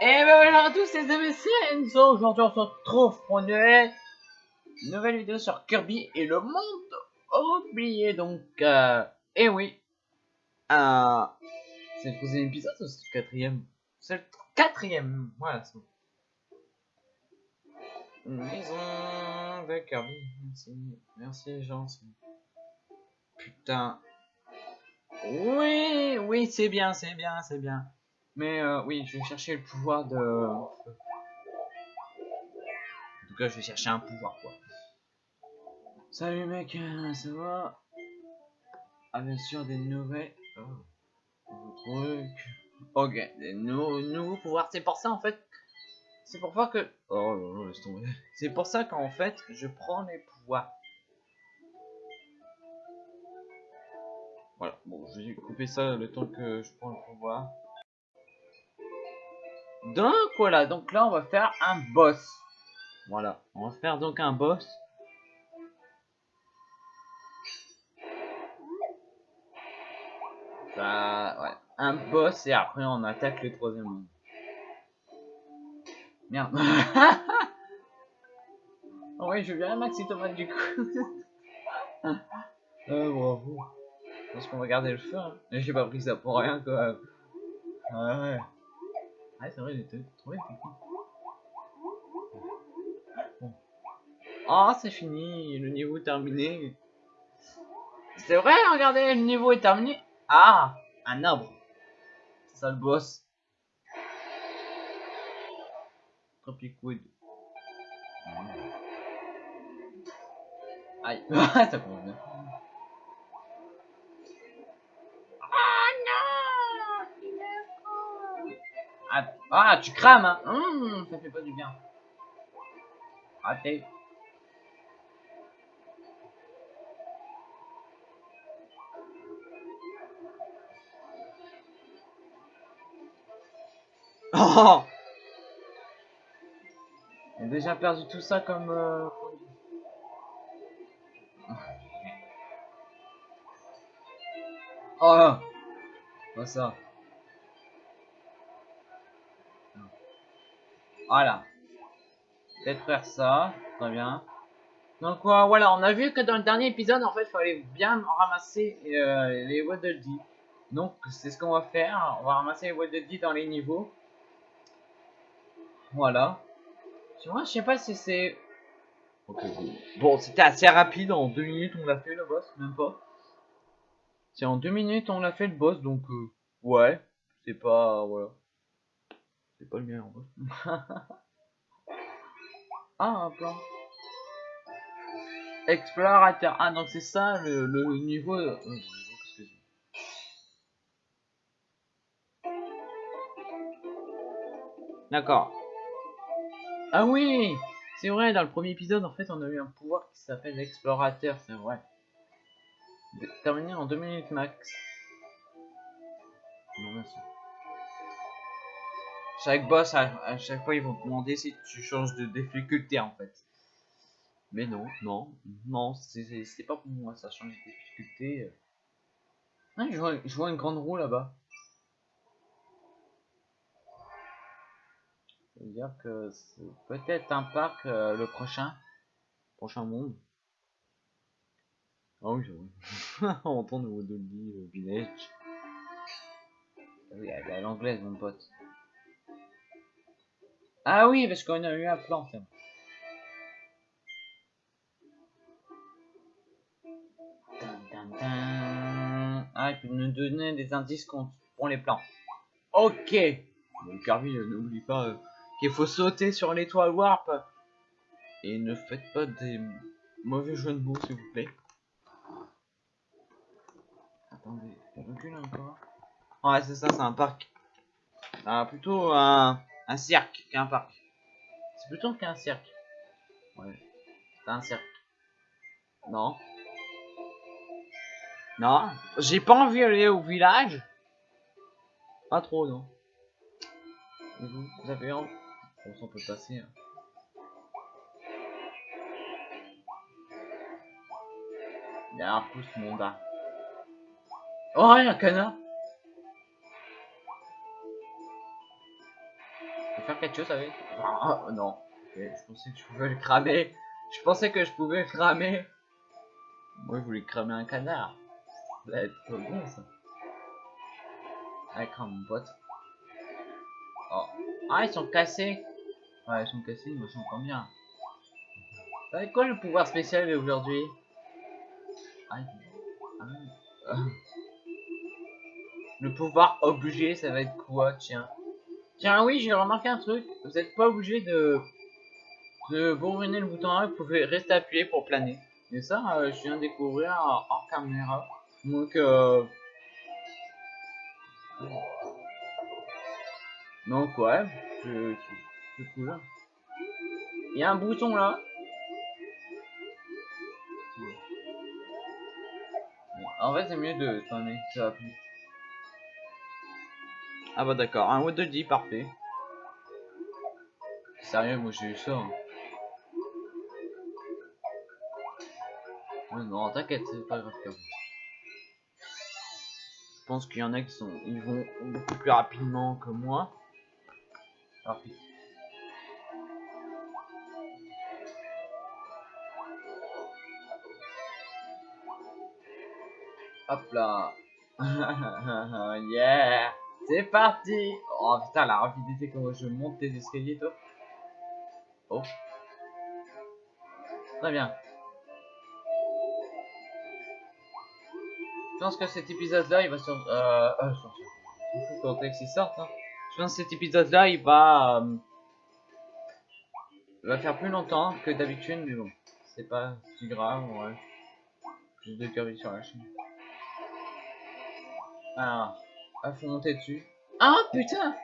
Et ben voilà à tous les amis, c'est Enzo. Aujourd'hui on se retrouve pour une nouvelle, vidéo sur Kirby et le monde oublié. Donc, euh, et oui, euh, c'est le troisième épisode ou c'est le quatrième? C'est le quatrième, voilà. c'est maison de Kirby, merci, merci les Putain. Oui, oui, c'est bien, c'est bien, c'est bien. Mais euh, oui, je vais chercher le pouvoir de... En tout cas, je vais chercher un pouvoir, quoi. Salut mec, euh, ça va? Ah bien sûr, des nouvelles... Oh, trucs... Ok, des nou- nouveaux pouvoirs. C'est pour ça, en fait... C'est pour ça que... Oh là là, laisse tomber. C'est pour ça qu'en fait, je prends les pouvoirs. Voilà, bon, je vais couper ça le temps que je prends le pouvoir. Donc voilà, donc là on va faire un boss. Voilà, on va faire donc un boss. Ça, ouais, un boss et après on attaque le troisième monde. Merde. oh oui, je viens Maxi Tomate du coup. euh, bravo. Parce qu'on va garder le feu. Hein. J'ai pas pris ça pour rien quoi. Ouais. Ah c'est vrai, était trop effectif. Bon. Ah c'est fini, le niveau est terminé. C'est vrai, regardez, le niveau est terminé. Ah, un arbre. C'est ça le boss. Tropic Wood. Aïe, ça commence bien. Ah, ah, tu crames, hein Hum, Ça fait pas du bien. Raté. Oh a déjà perdu tout ça comme... euh, Oh Pas ça. Voilà. Peut-être faire ça. Très bien. Donc euh, voilà, on a vu que dans le dernier épisode, en fait, il fallait bien ramasser euh, les Waddle Dee. Donc c'est ce qu'on va faire. On va ramasser les Waddle Dee dans les niveaux. Voilà. Je sais pas si c'est... Bon, c'était assez rapide. En deux minutes, on l'a fait le boss, même pas. C'est en deux minutes, on l'a fait le boss, donc euh, ouais. C'est pas... Voilà. C'est pas le meilleur boss. ah, un plan. Explorateur. Ah, donc c'est ça le, niveau. euh, D'accord. Ah oui C'est vrai, dans le premier épisode, en fait, on a eu un pouvoir qui s'appelle l'explorateur, c'est vrai. Terminé en 2 minutes max. Chaque boss, à, chaque fois, ils vont demander si tu changes de difficulté, en fait. Mais non, non, non, c'est- pas pour moi, ça change de difficulté. Je vois, une grande roue là-bas. Ça veut dire que c'est peut-être un parc, euh, le prochain. Prochain monde. Ah oui, j'avoue. On de lit, euh, village. Ah Oui, elle est à l'anglaise, mon pote. Ah oui, parce qu'on a eu un plan. Ah, il peut nous donner des indices pour les plans. Ok. Kirby, euh, n'oublie pas euh, qu'il faut sauter sur l'étoile warp. Et ne faites pas des mauvais jeux de mots, s'il vous plaît. Attendez, recule encore. Ouais, c'est ça, c'est un parc. Ah, plutôt un, un cirque qu'un parc. C'est plutôt qu'un cirque. Ouais, c'est un cirque. Non. Non, j'ai pas envie d'aller au village. Pas trop, non. Et vous, vous avez envie on peut passer. hein. Il y a un pouce, mon gars. Oh, il y a un canard. Faire quelque chose avec Ah, Non. Je pensais que je pouvais le cramer. Je pensais que je pouvais le cramer. Moi, je voulais cramer un canard. Ça va être trop bon, ça. Allez, crame mon pote. Oh. Ah, ils sont cassés. Ouais, ils sont cassés, ils me sont quand bien. Ça va être quoi le pouvoir spécial aujourd'hui? Aïe. Ah. Le pouvoir obligé, ça va être quoi Tiens? Tiens, oui, j'ai remarqué un truc. Vous n'êtes pas obligé de de bourriner le bouton A, vous pouvez rester appuyé pour planer. Et ça, euh, je viens de découvrir hors caméra. Donc, euh... Donc, ouais, c'est cool. Il y a un bouton là. En fait, c'est mieux de planer, ça va plus. Ah bah d'accord, un de 10, parfait. Sérieux, moi j'ai eu ça. Hein. non, t'inquiète, c'est pas grave. Je pense qu'il y en a qui sont, ils vont beaucoup plus rapidement que moi. Parfait. Hop là. yeah. C'est parti. Oh putain, la rapidité comment je monte tes escaliers, toi. Oh. Très bien. Je pense que cet épisode-là, il va sortir. Euh, euh. Il. Je pense que cet épisode-là, il va. Euh, il va faire plus longtemps que d'habitude, mais bon. C'est pas si grave, ouais. Plus de curvy sur la chaîne. Alors, il faut monter dessus. Ah putain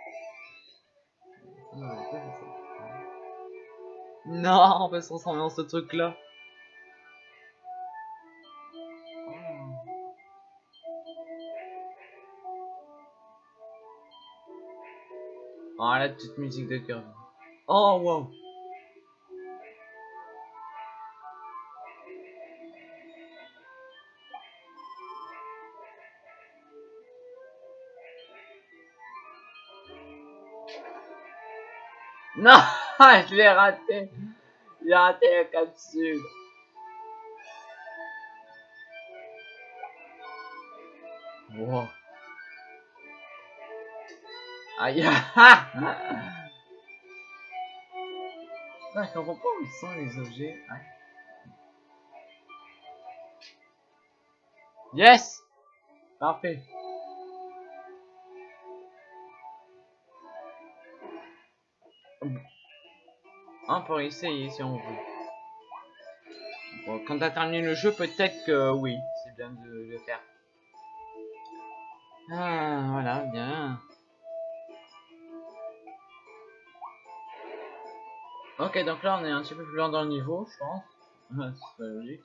Non, on peut se transformer dans ce truc là. Oh, la petite musique de cœur. Oh, wow. Non, je l'ai raté. J'ai raté la capsule. Wow. Aïe ah Je comprends pas où sont les objets. Yes Parfait. On peut essayer si on veut. Quand t'as terminé le jeu, peut-être que oui, c'est bien de le faire. Ah, voilà, bien. Ok, donc là on est un petit peu plus loin dans le niveau, je pense. c'est logique.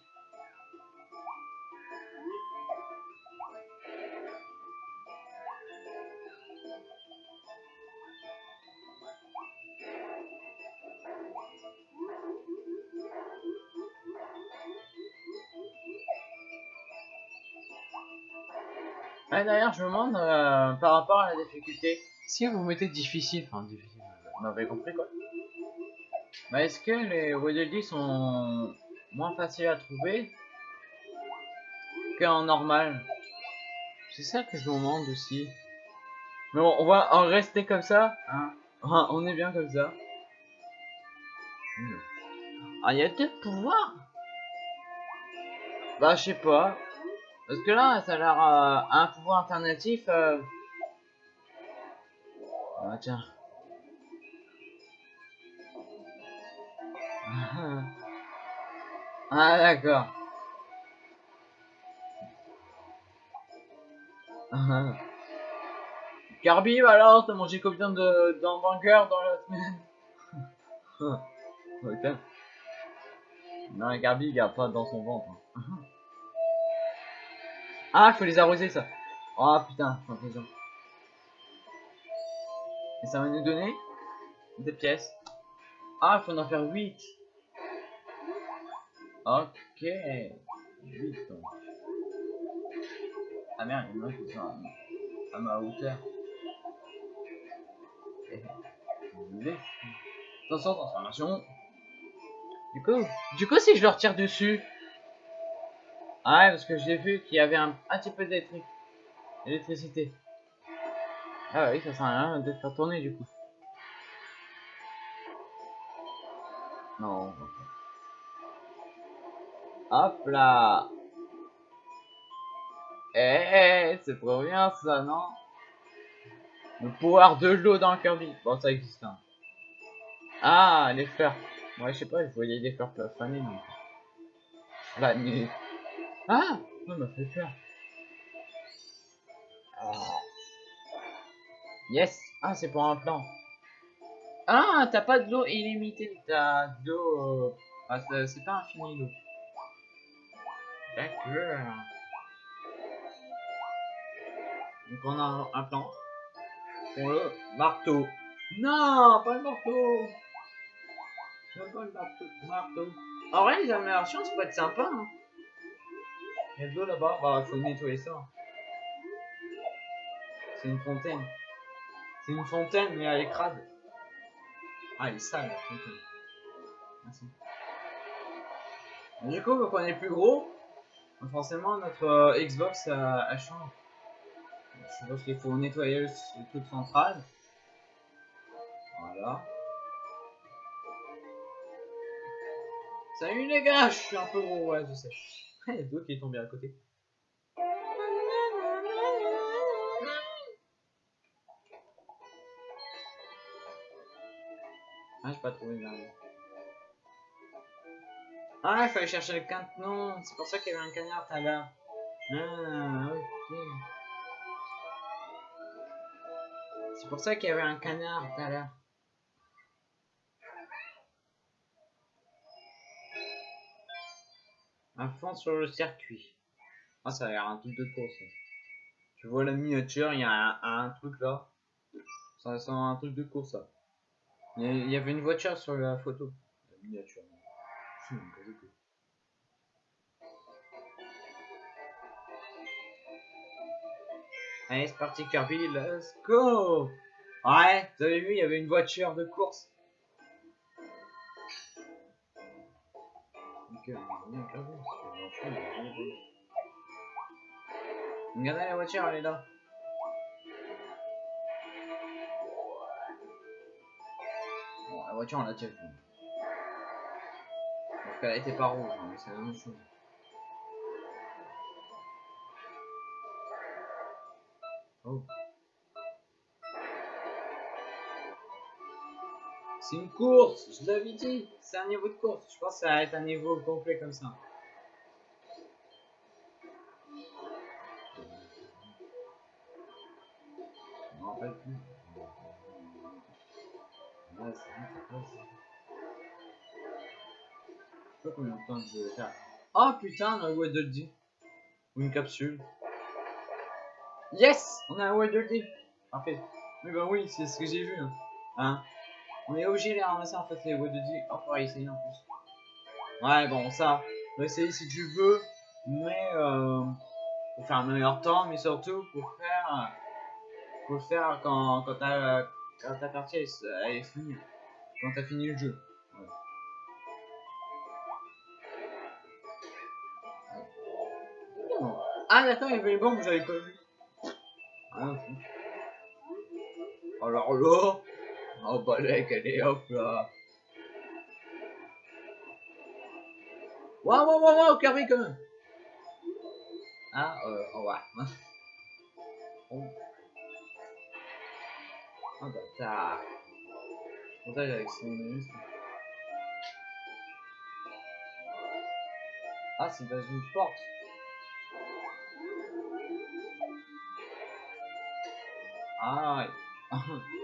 Ah, d'ailleurs, je me demande euh, par rapport à la difficulté, si vous mettez difficile, enfin difficile, vous m'avez compris quoi bah, est-ce que les Waddle sont moins faciles à trouver qu'en normal? C'est ça que je me demande aussi. Mais bon, on va en rester comme ça. Hein? On est bien comme ça. Ah, il y a deux pouvoirs Bah, je sais pas. Parce que là, ça a l'air euh, un pouvoir alternatif. Euh... Ah, tiens. Ah d'accord. Carby, alors, t'as mangé combien de dans la semaine? Non, Carby, il garde pas dans son ventre. Ah, faut les arroser, ça. Oh putain, l'impression. Et ça va nous donner des pièces. Ah, faut en faire 8. Ok. 8 donc. Ah merde, il a qui sont à, ma hauteur. Attention, transformation. Du coup, du coup, si je leur tire dessus. Ah ouais, parce que j'ai vu qu'il y avait un, petit peu d'électricité. Ah oui, ça sert à rien de faire tourner du coup. Non. Hop là. Eh, c'est trop bien ça, non? Le pouvoir de l'eau dans Kirby. Bon, ça existe. Hein. Ah, les fleurs. Ouais, je sais pas, je voyais des fleurs. La nuit. Ah Ça m'a fait peur. Ah. Yes Ah, c'est pour un plan. Ah, t'as pas de l'eau illimitée. T'as de l'eau... Ah, c'est pas infini l'eau. D'accord. Donc on a un plan. Pour le marteau. Non, pas le marteau. pas le marteau. marteau. En vrai, les améliorations, ça peut être sympa. Hein. Il y a de l'eau là-bas? Bah, faut nettoyer ça. C'est une fontaine. C'est une fontaine, mais elle est crade. Ah, elle est sale, la fontaine. Merci. Du coup, vu qu'on est plus gros, forcément notre euh, Xbox a, a changé. Je pense qu'il faut nettoyer le, truc central. Voilà. Salut les gars, je suis un peu gros, ouais, je sais. Deux qui est tombé à côté. Ah, j'ai pas trouvé le Ah, il fallait chercher le canton. C'est pour ça qu'il y avait un canard tout à l'heure. Ah, ok. C'est pour ça qu'il y avait un canard tout à l'heure. Un fond sur le circuit. Ah, ça a l'air un truc de course. Tu vois la miniature, il y a un, truc là. Ça sent un truc de course ça. Il y avait une voiture sur la photo. La miniature. Allez, c'est parti Kirby, let's go Ouais, vous avez vu, il y avait une voiture de course. Regardez la voiture, elle est là. Bon, la voiture, on l'a déjà vue. Parce qu'elle était pas rouge, mais c'est la même chose. Oh. C'est une course, je l'avais dit. C'est un niveau de course. Je pense que ça va être un niveau complet comme ça. Je m'en rappelle. Ouais, sais pas combien de temps je vais faire. Oh putain, on a le de le Ou une capsule. Yes On a un Wilder Deep Parfait. Oui, bah oui, c'est ce que j'ai vu. Hein? On est obligé de les ramasser en fait, les Wilder Deep. Oh, on va essayer en plus. Ouais, bon, ça, on va essayer si tu veux. Mais, euh, pour faire un meilleur temps, mais surtout pour faire, pour faire quand, quand ta, quand ta partie est finie. Quand t'as fini le jeu. Ah d'accord, il y avait les bombes, j'avais pas vu. Alors là, oh bah là, allez hop là. Waouh, waouh, waouh, waouh, Kirby quand même. Ah, euh, au revoir. Oh. Oh bâtard. Bon, ça, avec son muscle. Ah, c'est dans une porte. Ah ouais.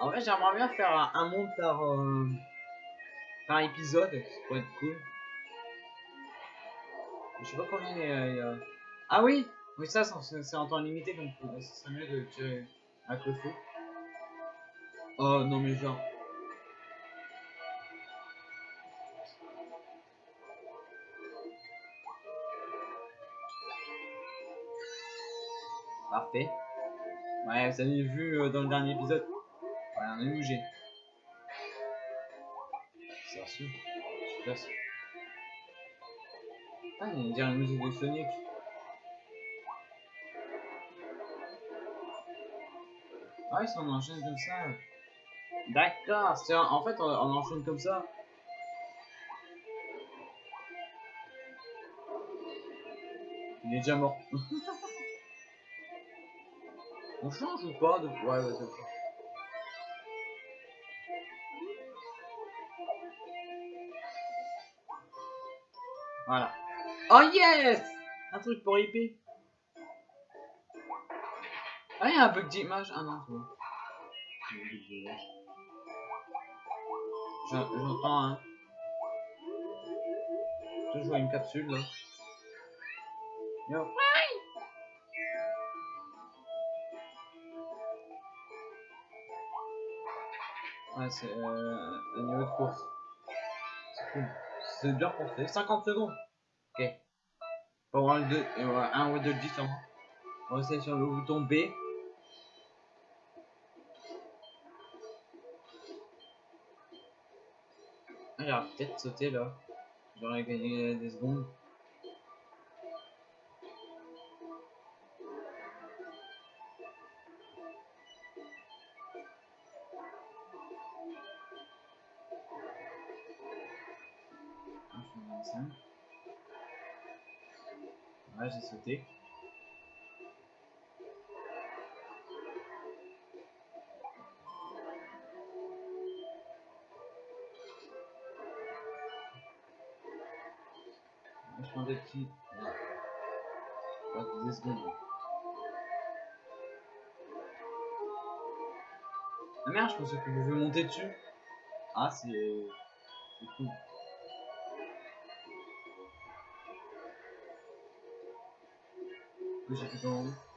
en vrai, j'aimerais bien faire un, monde par, euh, par épisode, ça pourrait être cool. Je sais pas combien il y a. Ah oui Oui, ça, c'est en temps limité, donc euh, ce serait mieux de tirer avec le feu. Oh non, mais genre. Parfait. Ouais, vous avez vu euh, dans le dernier épisode. Ouais, on a bougé. C'est reçu. Super. Ah, il dirait une musique de Sonic. Ah, ils s'en enchaînent comme ça. D'accord, en fait on, on enchaîne comme ça. Il est déjà mort. on change ou pas de... Ouais, ouais, ça. Voilà. Oh yes Un truc pour IP. Ah, il y a un bug d'image. Ah non, c'est. J'entends. Hein. Toujours une capsule là. Yo. Ouais, c'est euh, un niveau de course. C'est cool. C'est bien pensé. 50 secondes. Ok. Pour avoir 2, euh, un ou deux 10 On va essayer sur le bouton B. Ah, j'aurais peut-être sauté là. J'aurais gagné des secondes. Ouais, j'ai sauté. Je prends des petits. Ouais. 10 secondes. Ah merde, je pensais que je vais monter dessus. Ah, c'est. C'est cool.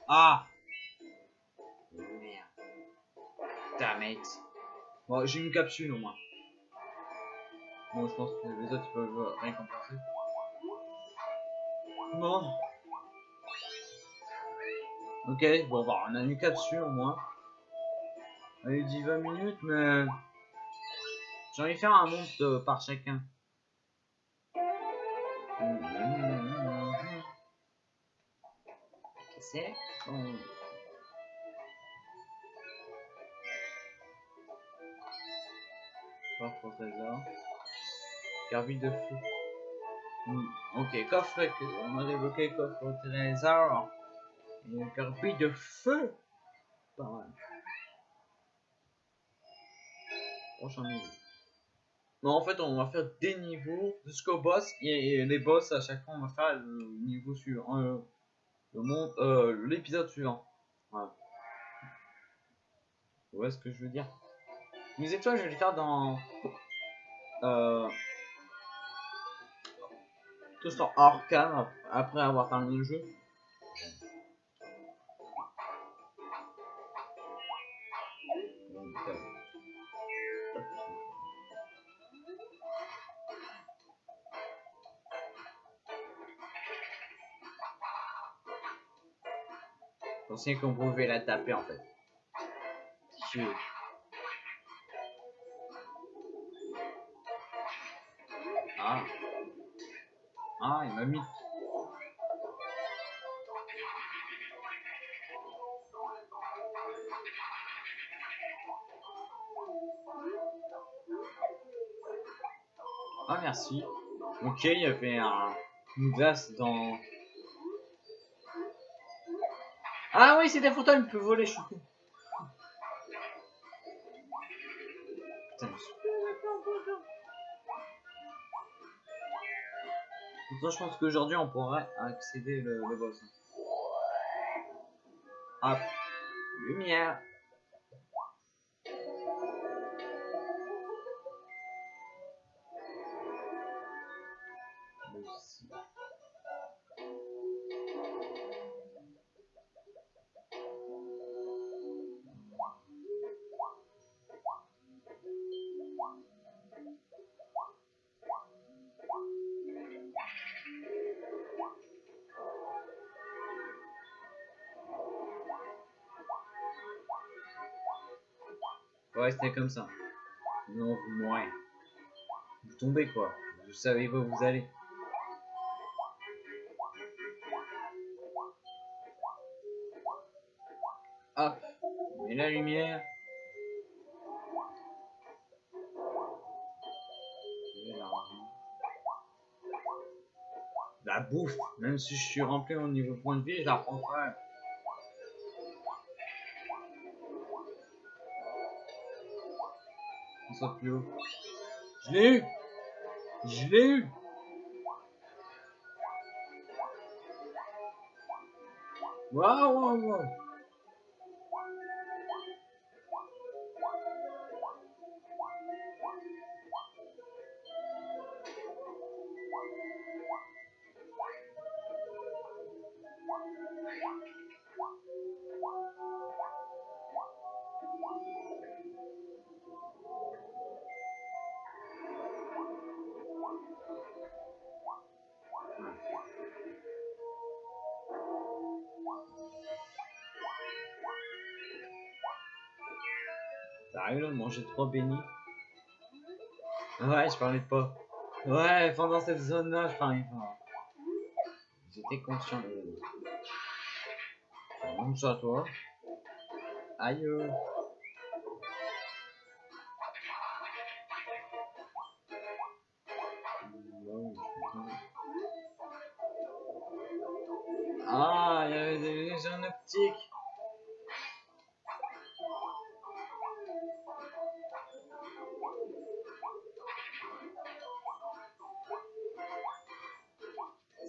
Ah Merde. Damn it. Bon, j'ai une capsule au moins. Bon, je pense que les autres peuvent rien compenser. Bon. Ok, bon, bah, on a une capsule au moins. Elle dit 20 minutes, mais. J'ai envie de faire un monde par chacun. C'est bon. Coffre au trésor. De feu. Hmm. Ok, coffre, on a débloqué coffre au trésor. Et carbide de feu. Pas mal. Prochain niveau. Non, en fait, on va faire des niveaux jusqu'au boss. Et, les boss, à chaque fois, on va faire le niveau suivant. Euh, le monde, euh, l'épisode suivant. Voilà. Où est-ce que je veux dire? Les étoiles, je vais les faire dans. Euh, tout ça hors cam après avoir terminé le jeu. Pensais qu'on pouvait la taper en fait. Ah. Ah, il m'a mis. Ah, merci. Ok, il y avait un, une glace dans ah oui, c'est des photos, il peut voler, je suis. Putain, je... pense qu'aujourd'hui on pourrait accéder le, le boss. Hop. Lumière. Ouais, c'était comme ça. Non, moins. Vous tombez quoi. Vous savez où vous allez. Hop, met la lumière. La bouffe, même si je suis rempli au niveau point de vie, je la prends quand même. Saute plus haut. Je l'ai eu. Je l'ai eu. Waouh, waouh, waouh T'arrives là trois bénis Ouais, je parlais pas. Ouais, pendant cette zone-là, je parlais pas. J'étais conscient de... Ça, toi. Aïe.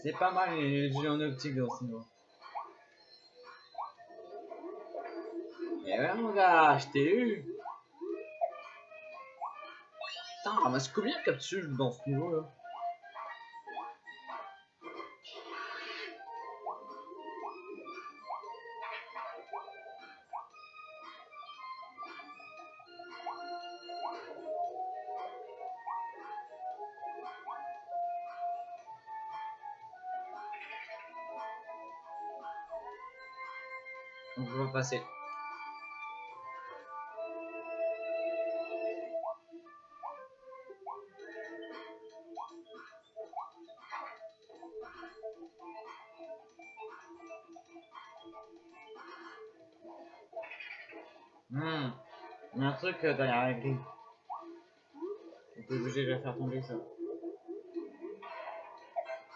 C'est pas mal les en optique dans ce niveau. Eh ouais mon gars, je t'ai eu. Putain, ramasse combien de capsules dans ce niveau là passer. Hmm. Il y a un truc euh, derrière la grille. On peut obligé de la faire tomber ça.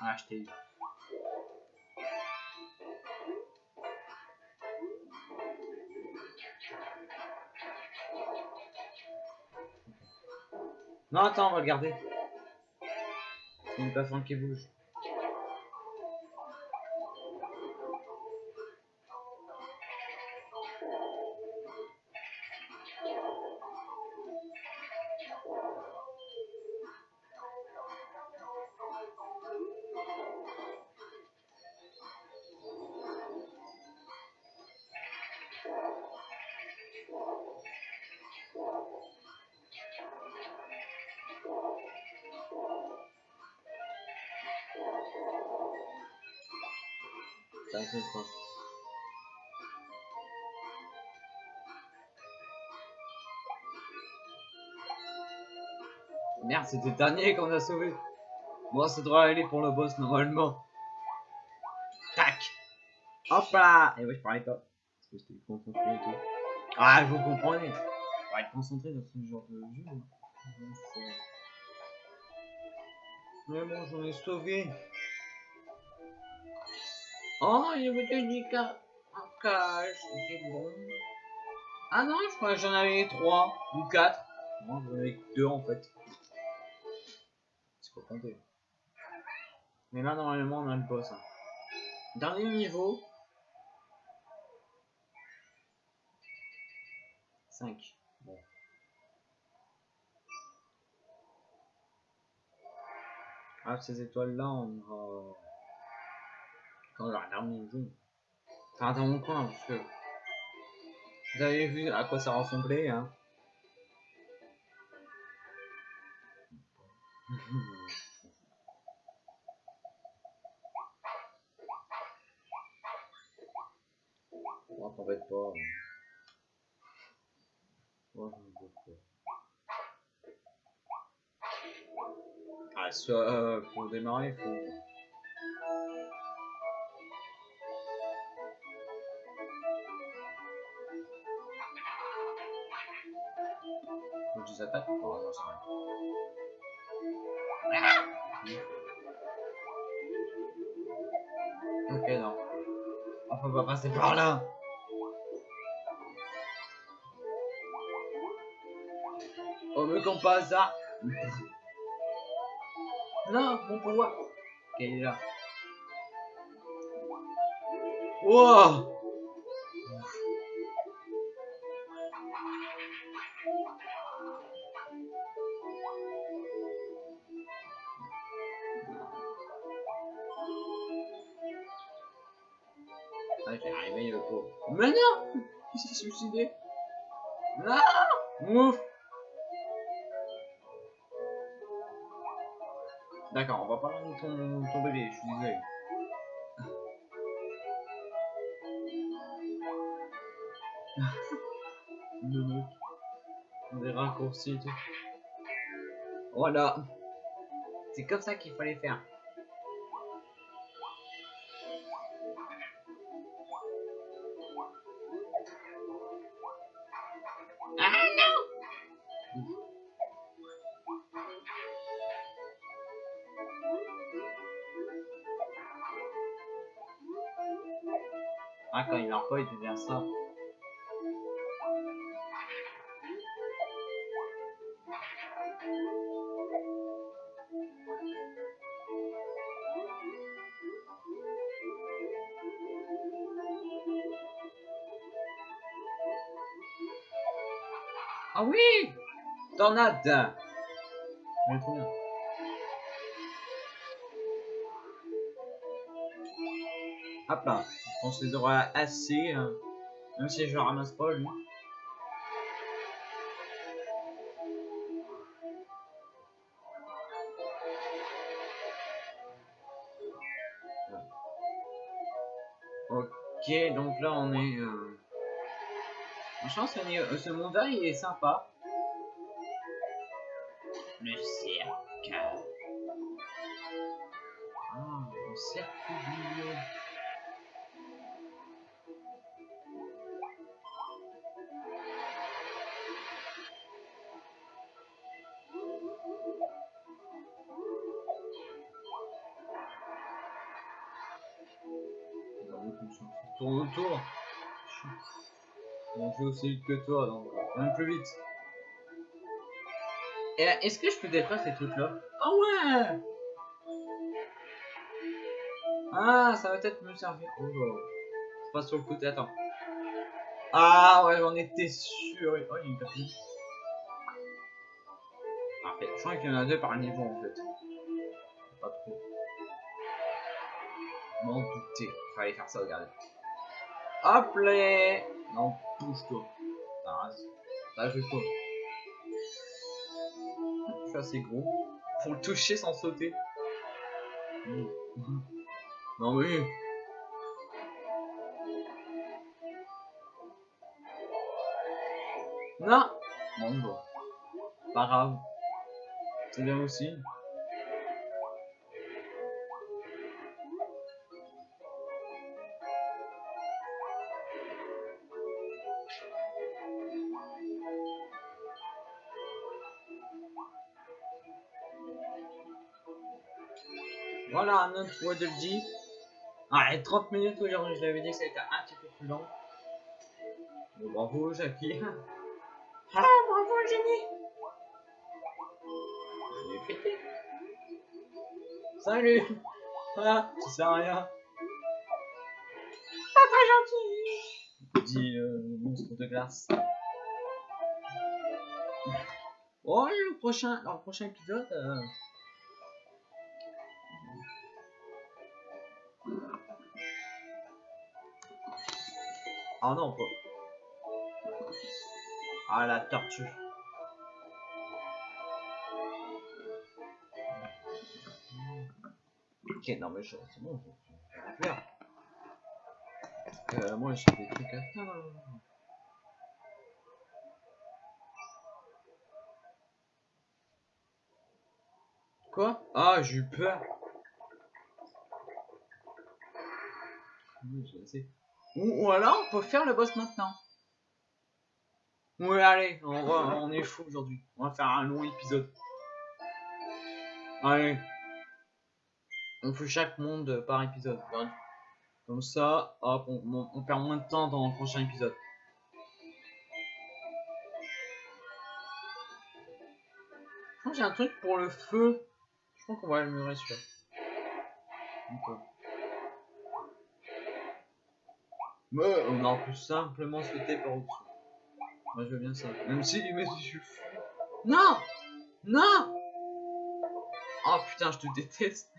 Ah, je t'ai Non, attends, le garder. C'est une plafond qui bouge. C'était dernier qu'on a sauvé. Bon, ça devrait aller pour le boss normalement. Tac Hop là Et ouais, je parlais pas. Parce que j'étais concentré. Ah, vous comprenez. Faut être concentré dans ce genre de jeu. Mais bon, j'en ai sauvé. Oh, il avait des cas en cage, c'est bon. Ah non, je crois que j'en avais 3 ou 4. Non, j'en avais que 2 en fait. Mais là, normalement, on a le boss. hein. Dernier niveau. 5. Bon. Ah, ces étoiles-là, on ira... Quand le jeu. Enfin, dans mon coin, parce que... Vous avez vu à quoi ça ressemblait, hein Moi, t'embête pas. pas. Ah, euh, pour démarrer, faut. Faut que je les attaque rien. Ok, non. On peut pas passer par là. Me qu'on passe ça. Non, mon pouvoir. Il est là? Wow Ah, j'ai arrivé le pauvre. Mais non Il s'est suicidé. Non Ouf D'accord, on va parler de ton, ton bébé, je suis désolé. Le mec. Des raccourcis tout. Voilà. C'est comme ça qu'il fallait faire. Ah non Ah, quand il meurt pas, il devient ça. Ah oui Tornade Elle est trop bien. Hop là, on se les aura assez, euh, même si je ramasse pas lui. Ok, donc là on est... Euh... Franchement, ce, niveau- ce monde-là, il est sympa. Le cercle. Ah, le cercle Autour. On fait aussi vite que toi, donc même plus vite. Et est-ce que je peux détruire ces trucs-là? Ah ouais Ah, ça va peut-être me servir. Oh là. Je passe sur le côté, attends. Ah ouais, j'en étais sûr. Oh, il y a une tapis. Parfait. Je crois qu'il y en a deux par niveau en fait. Pas trop. M'en douter. Fallait faire ça, regardez. Hop là Non, bouge-toi. Ah, là, je pas. Je suis assez gros pour le toucher sans sauter. Non mais... Non Bon, bon. Pas grave. C'est bien aussi. Voilà, notre Waddle Dee. Ah, et 30 minutes aujourd'hui, je l'avais dit que ça a été un petit peu plus long. Bravo, Jackie. Ah, bravo, génie. Je. Salut. Ah, ça sert à rien. Pas très gentil. Dit euh, monstre de glace. Oh, le prochain, alors, le prochain épisode. euh, Ah non, pas. Ah la tortue. Ok, non mais je- c'est bon, je vais le faire. Euh, moi j'ai des trucs à faire. Quoi? Ah, j'ai eu peur. J'ai assez. Ou, alors, on peut faire le boss maintenant. Oui, allez, on, va, on est fou aujourd'hui. On va faire un long épisode. Allez. On fait chaque monde par épisode. Comme ça, hop, on, perd moins de temps dans le prochain épisode. Je crois que j'ai un truc pour le feu. Je crois qu'on va améliorer celui-là. D'accord. Mais on aurait pu simplement sauter par au-dessus. Moi je veux bien ça. Même si lui met du. Non Non Oh putain, je te déteste.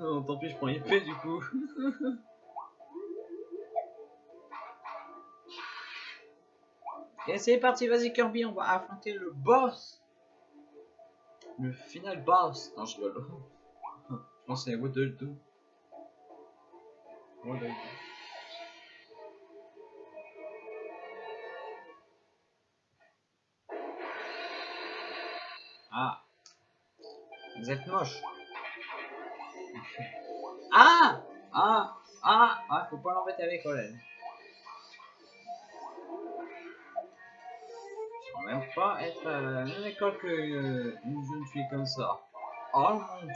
Oh, tant pis, je prends épée du coup. Et c'est parti, vas-y Kirby, on va affronter le boss. Le final boss. Non, je rigole. je pense que c'est Waddle 2. Waddle 2. Ah. Vous êtes moche. Ah Ah Ah Ah, faut pas l'embêter avec Olen. Peux même pas être à la même école que euh, une jeune fille comme ça. Oh mon dieu.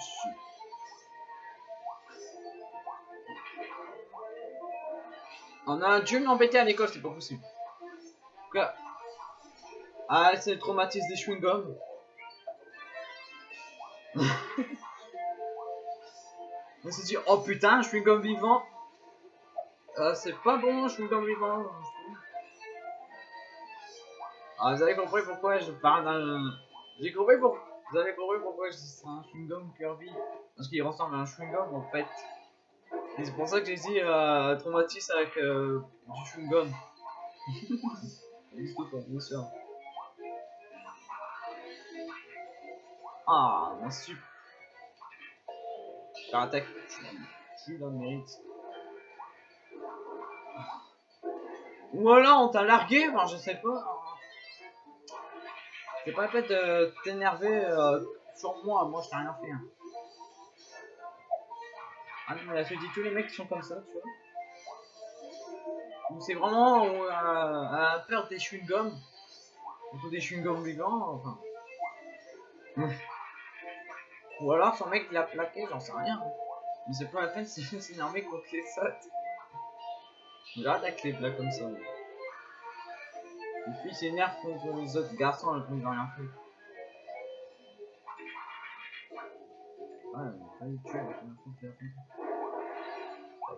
On a un dieu m'embêter à l'école, c'est pas possible. Ah, c'est le traumatisme des chewing-gums. On s'est dit, oh putain, je suis comme vivant. Ah, c'est pas bon, je suis comme vivant. Ah, vous avez compris pourquoi je parle d'un. J'ai compris pour. Vous avez compris pourquoi je dis un chewing-gum Kirby. Parce qu'il ressemble à un chewing-gum en fait. Et c'est pour ça que j'ai dit euh, traumatisme avec euh, du chewing-gum. Tout, quoi, bien sûr. Ah, mon super. Attaque, dans le mérite. Ou alors on t'a largué, je sais pas. C'est pas la peine de t'énerver euh, sur moi, moi je t'ai rien fait. hein. Ah non, mais là je dis tous les mecs qui sont comme ça, tu vois. C'est vraiment euh, à faire des chewing-gums. Plutôt des chewing-gums vivants, enfin. Ou alors son mec l'a plaqué, j'en sais rien. Mais c'est pas la peine de s'énerver contre les sautes. J'attaque les plats comme ça. Les filles s'énervent contre les autres garçons alors qu'ils n'ont rien fait. Ouais, a pas a fait la fin.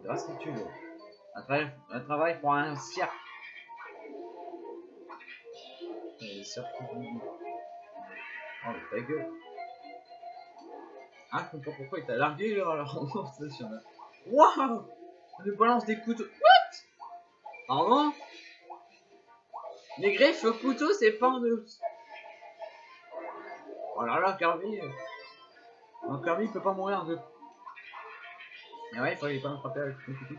Grâce à tu Elle travaille, elle travaille pour un cirque. Et le cirque qui Oh, mais ta gueule. Ah, je comprends pourquoi il t'a largué là, alors non, c'est sûr. Waouh On nous balance des couteaux. What? Pardon? Les griffes au couteau, c'est pas en deux. Oh là là, Kirby. Non, Kirby il peut pas mourir de. Mais ouais, il fallait pas me frapper avec le couteau.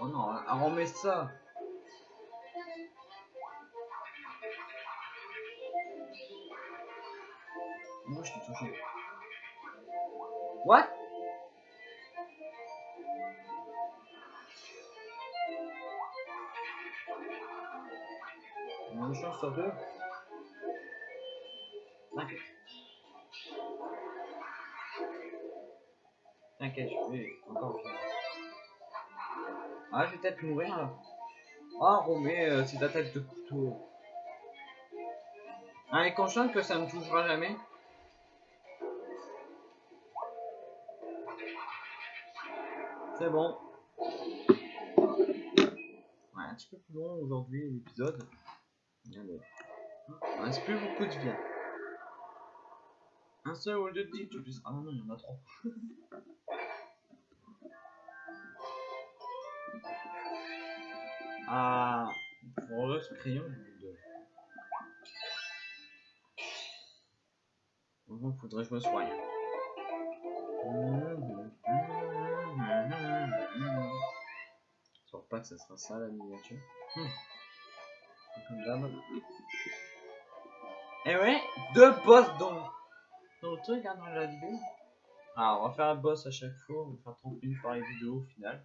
Oh non, hein, remet ça. Moi je t'ai touché. What? On a une chance sur deux. T'inquiète. T'inquiète, je vais encore faire. Ah, je vais peut-être mourir là. Ah, Romé, euh, c'est ta tête de couteau. Ah, est consciente que ça me touchera jamais. C'est bon. Ouais, un petit peu plus long aujourd'hui l'épisode. Il reste plus beaucoup de vie. Un seul ou deux de tu plus. Ah non, non, il y en a trop. ah, pour le ce crayon. Vraiment, faudrait que je me soigne. Je que ça sera ça la miniature. Hmm. Comme d'hab. Et ouais, deux boss dans, dans le truc, hein, dans la vidéo. Alors, on va faire un boss à chaque fois, on va faire 30 minutes par vidéo au final.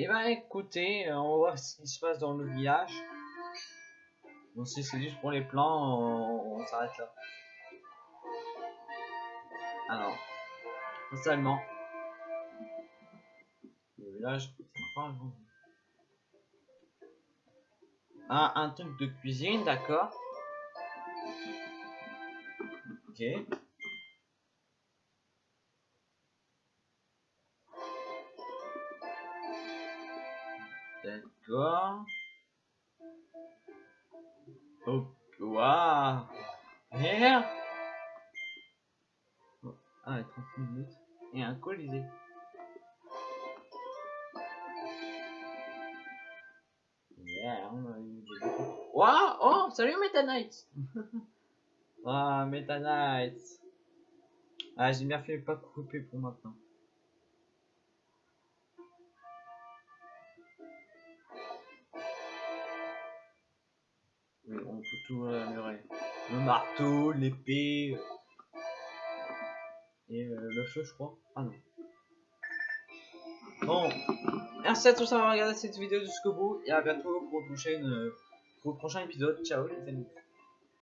Et bah écoutez, euh, on va voir ce qui se passe dans le village. Bon si c'est juste pour les plans, on, s'arrête là. Alors, seulement. Le village. Ah, un truc de cuisine, d'accord. Ok. D'accord. Oh, waouh. Merde. Ah, 30 minutes. Et un colisée. Yeah, on a eu des Waouh, oh, salut Meta Knight. ah, Meta Knight. Ah, j'ai bien fait pas couper pour maintenant. Le marteau, l'épée. Et euh, le feu, je crois. Ah non. Bon. Merci à tous d'avoir regardé cette vidéo jusqu'au bout. Et à bientôt pour, prochaine, pour le prochain épisode. Ciao les amis.